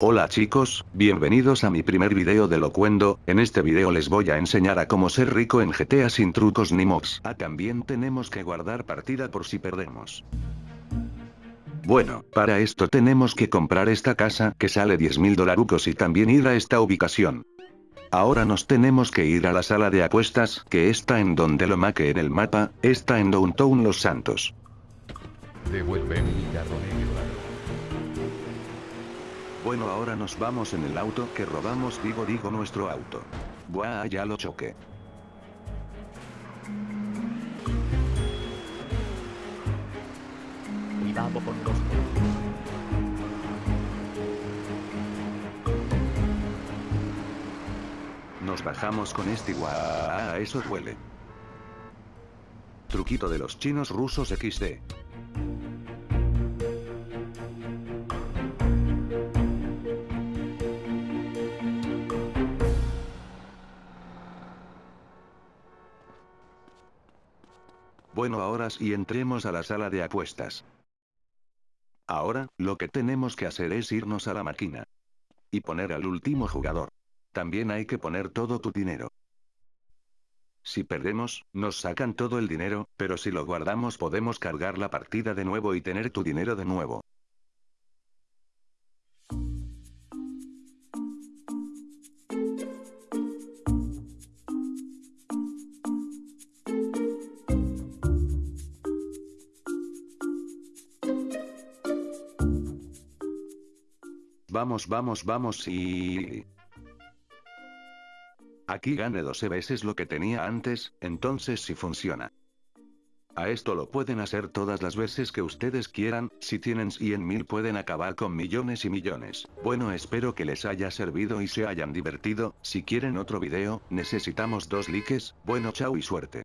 Hola chicos, bienvenidos a mi primer video de Locuendo, en este video les voy a enseñar a cómo ser rico en GTA sin trucos ni mobs. Ah también tenemos que guardar partida por si perdemos. Bueno, para esto tenemos que comprar esta casa que sale 10 mil dolarucos y también ir a esta ubicación. Ahora nos tenemos que ir a la sala de apuestas, que está en donde lo maque en el mapa, está en Downtown Los Santos. Devuelve mi carro negro. Bueno ahora nos vamos en el auto que robamos digo digo nuestro auto. Buah ya lo choqué. Con los Nos bajamos con este guau, eso huele. Truquito de los chinos rusos XD. Bueno ahora sí entremos a la sala de apuestas. Ahora, lo que tenemos que hacer es irnos a la máquina. Y poner al último jugador. También hay que poner todo tu dinero. Si perdemos, nos sacan todo el dinero, pero si lo guardamos podemos cargar la partida de nuevo y tener tu dinero de nuevo. Vamos vamos vamos y... Aquí gane 12 veces lo que tenía antes, entonces sí funciona. A esto lo pueden hacer todas las veces que ustedes quieran, si tienen 100 mil pueden acabar con millones y millones. Bueno espero que les haya servido y se hayan divertido, si quieren otro video, necesitamos dos likes, bueno chao y suerte.